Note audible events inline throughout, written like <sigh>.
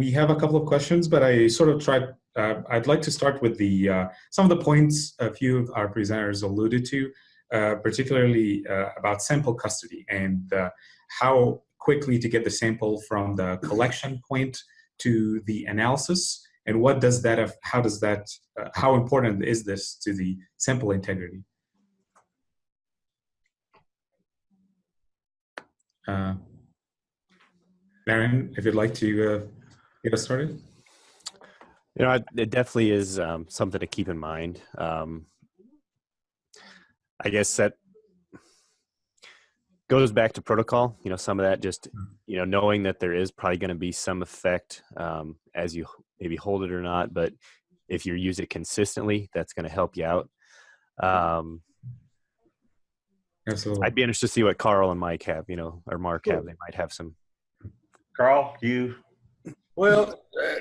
we have a couple of questions, but I sort of tried, uh, I'd like to start with the uh, some of the points a few of our presenters alluded to, uh, particularly uh, about sample custody and uh, how quickly to get the sample from the collection point to the analysis, and what does that, have, how does that, uh, how important is this to the sample integrity? Marion, if you'd like to get us started. You know, it definitely is um, something to keep in mind. Um, I guess that goes back to protocol. You know, some of that just, Mm-hmm. you know, knowing that there is probably going to be some effect um, as you maybe hold it or not, but if you use it consistently, that's going to help you out. Um, Absolutely. I'd be interested to see what Carl and Mike have, you know, or Mark have. They might have some. Carl, you, Well, uh,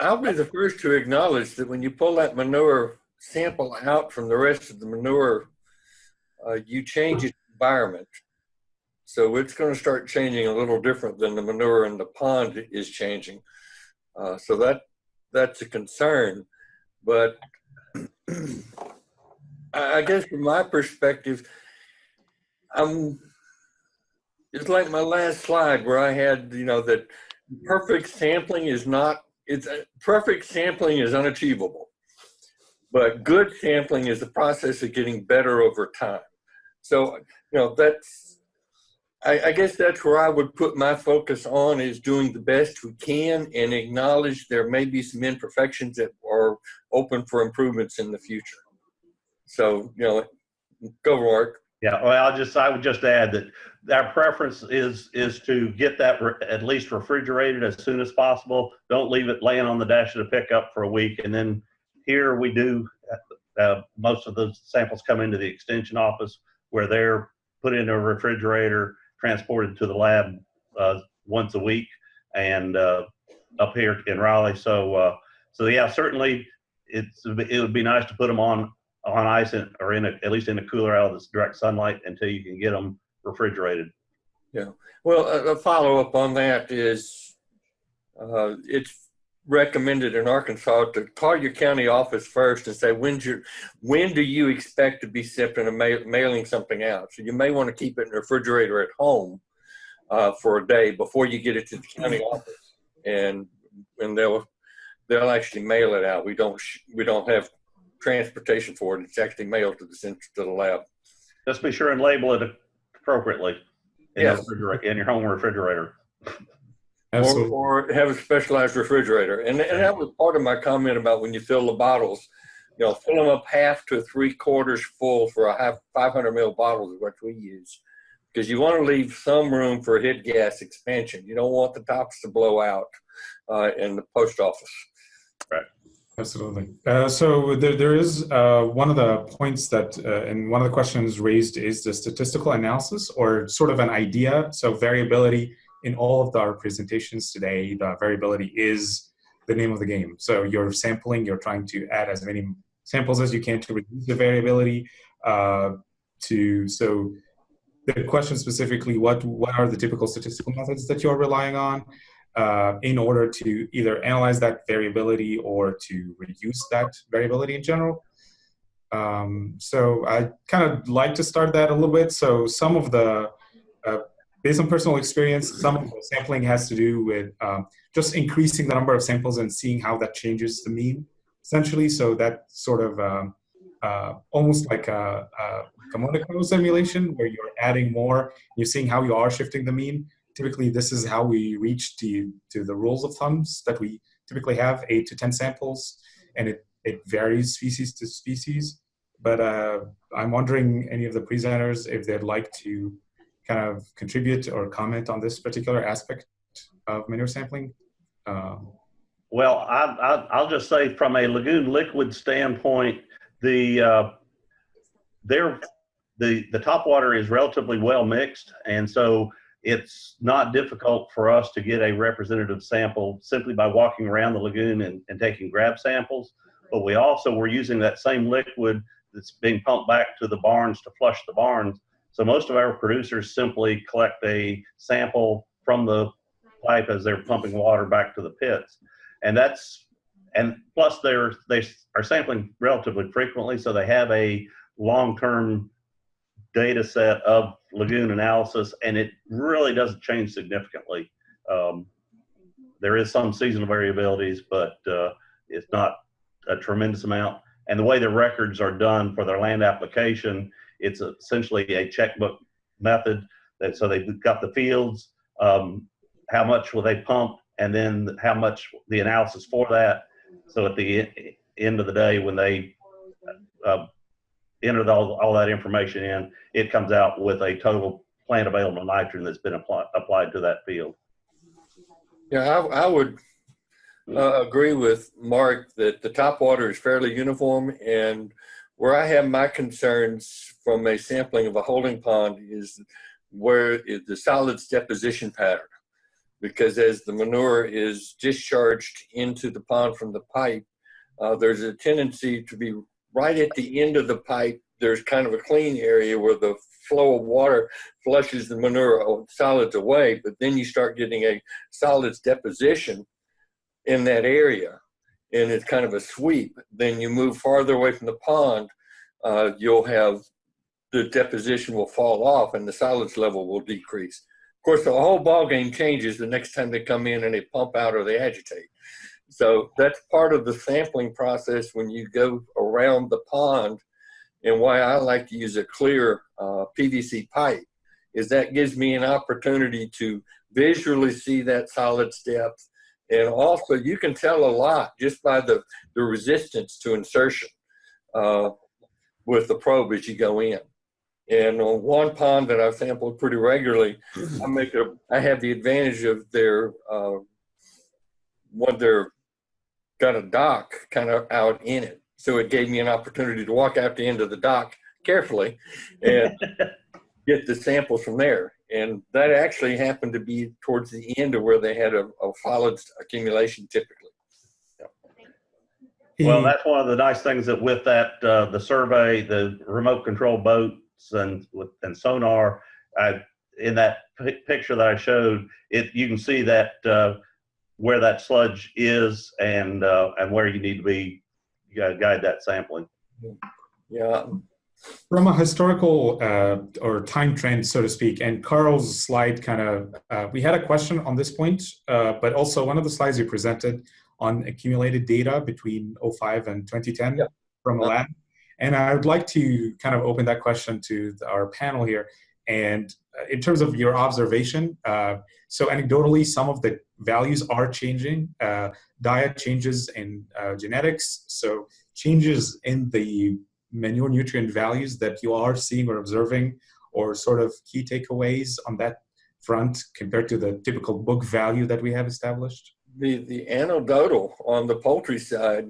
I'll be the first to acknowledge that when you pull that manure sample out from the rest of the manure, uh, you change its environment. So it's going to start changing a little different than the manure in the pond is changing. Uh, so that that's a concern. But <clears throat> I I guess from my perspective, I'm it's like my last slide where I had, you know, that perfect sampling is not, it's perfect sampling is unachievable. But good sampling is the process of getting better over time. So, you know, that's, I, I guess that's where I would put my focus on is doing the best we can and acknowledge there may be some imperfections that are open for improvements in the future. So, you know, go Mark. Yeah, well, I'll just, I would just add that our preference is, is to get that at least refrigerated as soon as possible. Don't leave it laying on the dash of the pickup for a week. And then here we do, uh, most of the samples come into the extension office where they're put into a refrigerator, transported to the lab uh, once a week and uh, up here in Raleigh. So, uh, so yeah, certainly it's, it would be nice to put them on on ice in, or in a, at least in a cooler out of this direct sunlight until you can get them refrigerated. Yeah. Well, a, a follow up on that is uh, it's recommended in Arkansas to call your county office first and say when's your when do you expect to be shipping and ma- mailing something out. So you may want to keep it in the refrigerator at home uh, for a day before you get it to the county office, and and they'll they'll actually mail it out. We don't we don't have transportation for it. It's actually mailed to the center to the lab. Just be sure and label it appropriately in, Yes. your, in your home refrigerator. Absolutely. Or, or have a specialized refrigerator. And, and that was part of my comment about when you fill the bottles, you know, fill them up half to three quarters full for a half 500 ml bottle is what we use. Because you want to leave some room for head gas expansion. You don't want the tops to blow out uh, in the post office. Absolutely. Uh, so there, there is uh, one of the points that, uh, and one of the questions raised is the statistical analysis or sort of an idea. So variability in all of our presentations today, the variability is the name of the game. So you're sampling, you're trying to add as many samples as you can to reduce the variability. Uh, to so the question specifically, what what are the typical statistical methods that you're relying on? Uh, in order to either analyze that variability or to reduce that variability in general. Um, so I kind of like to start that a little bit. So some of the, uh, based on personal experience, some of the sampling has to do with um, just increasing the number of samples and seeing how that changes the mean, essentially. So that sort of um, uh, almost like a, a, Monte Carlo simulation where you're adding more, you're seeing how you are shifting the mean typically this is how we reach to, to the rules of thumbs that we typically have eight to 10 samples and it, it varies species to species. But uh, I'm wondering any of the presenters if they'd like to kind of contribute or comment on this particular aspect of manure sampling. Um, Well, I, I, I'll just say from a lagoon liquid standpoint, the uh, there the the top water is relatively well mixed, and so it's not difficult for us to get a representative sample simply by walking around the lagoon and, and taking grab samples. But we also were using that same liquid that's being pumped back to the barns to flush the barns. So most of our producers simply collect a sample from the pipe as they're pumping water back to the pits. And that's, and plus they're, they are sampling relatively frequently, so they have a long-term data set of lagoon analysis, and it really doesn't change significantly. Um, there is some seasonal variabilities, but uh, it's not a tremendous amount. And the way the records are done for their land application, it's essentially a checkbook method. That so they've got the fields, um, how much will they pump, and then how much the analysis for that. So at the end of the day, when they uh, enter all, all that information in, it comes out with a total plant available nitrogen that's been apply, applied to that field. Yeah, I, I would uh, agree with Mark that the top water is fairly uniform and where I have my concerns from a sampling of a holding pond is where is the solids deposition pattern. Because as the manure is discharged into the pond from the pipe, uh, there's a tendency to be right at the end of the pipe. There's kind of a clean area where the flow of water flushes the manure solids away, but then you start getting a solids deposition in that area and it's kind of a sweep. Then you move farther away from the pond, uh, you'll have the deposition will fall off and the solids level will decrease. Of course, the whole ball game changes the next time they come in and they pump out or they agitate. So that's part of the sampling process when you go around the pond and why I like to use a clear uh, PVC pipe is that gives me an opportunity to visually see that solids depth and also, you can tell a lot just by the, the resistance to insertion uh, with the probe as you go in. And on one pond that I've sampled pretty regularly, I make a, I have the advantage of their, uh, what they're got a dock kind of out in it. So it gave me an opportunity to walk out the end of the dock carefully and <laughs> get the samples from there and that actually happened to be towards the end of where they had a, a solid accumulation typically. Well, that's one of the nice things that with that, uh, the survey, the remote control boats and with, and sonar, I, in that pi- picture that I showed, it, you can see that, uh, where that sludge is and, uh, and where you need to be, you gotta guide that sampling. Yeah, From a historical uh, or time trend, so to speak, and Carl's slide kind of, uh, we had a question on this point, uh, but also one of the slides you presented on accumulated data between 05 and 2010 Yeah. from a lab. And I would like to kind of open that question to the- our panel here. And uh, in terms of your observation, uh, so anecdotally, some of the values are changing. Uh, diet changes in uh, genetics, so changes in the manure nutrient values that you are seeing or observing, or sort of key takeaways on that front compared to the typical book value that we have established? the the anecdotal on the poultry side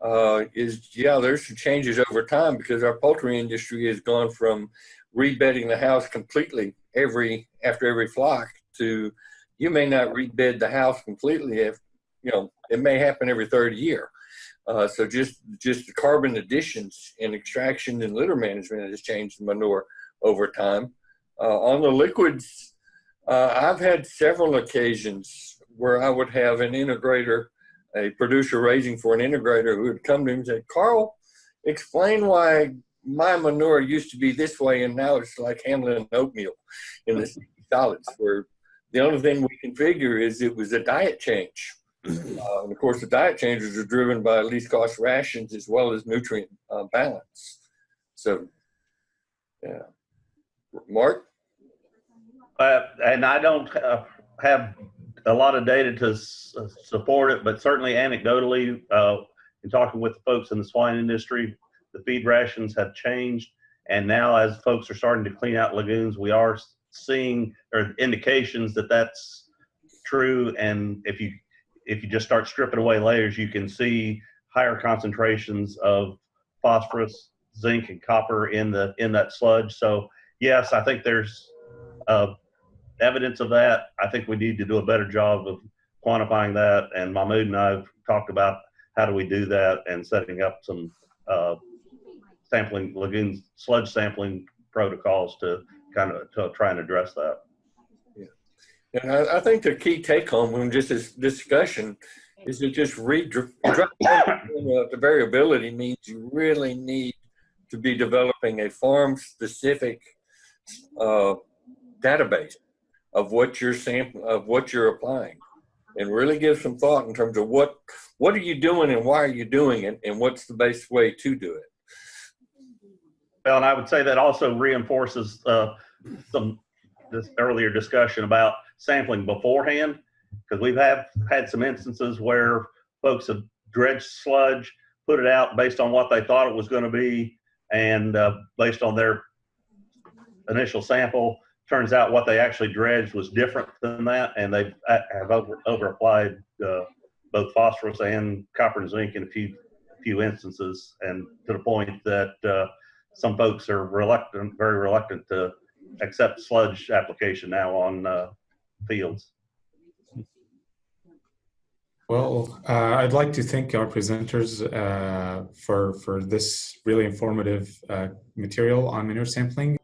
uh, is yeah, there's some changes over time because our poultry industry has gone from rebedding the house completely every after every flock to you may not rebed the house completely if you know it may happen every third year. Uh, so just just the carbon additions in extraction and litter management has changed the manure over time. Uh, on the liquids, uh, I've had several occasions where I would have an integrator, a producer raising for an integrator who would come to me and say, Carl, explain why my manure used to be this way and now it's like handling oatmeal in the solids where the only thing we can figure is it was a diet change. Uh, and of course, the diet changes are driven by least cost rations as well as nutrient uh, balance. So, yeah. Mark? Uh, and I don't uh, have a lot of data to s- support it, but certainly anecdotally, uh, in talking with the folks in the swine industry, the feed rations have changed. And now as folks are starting to clean out lagoons, we are seeing or indications that that's true. And if you, if you just start stripping away layers, you can see higher concentrations of phosphorus, zinc and copper in the, in that sludge. So yes, I think there's, uh, evidence of that. I think we need to do a better job of quantifying that. And Mahmood and I have talked about how do we do that and setting up some uh, sampling lagoon sludge sampling protocols to kind of to try and address that. Yeah, and I, I think the key take home from just this discussion is to just read, uh, the variability means you really need to be developing a farm specific uh, database of what you're sample of what you're applying and really give some thought in terms of what what are you doing and why are you doing it and what's the best way to do it Well, and I would say that also reinforces uh, some this earlier discussion about sampling beforehand, because we've have had some instances where folks have dredged sludge, put it out based on what they thought it was going to be, and uh, based on their initial sample, turns out what they actually dredged was different than that, and they have over over applied uh, both phosphorus and copper and zinc in a few few instances, and to the point that. Uh, some folks are reluctant, very reluctant to accept sludge application now on uh, fields. Well, uh, I'd like to thank our presenters uh, for for this really informative uh, material on manure sampling.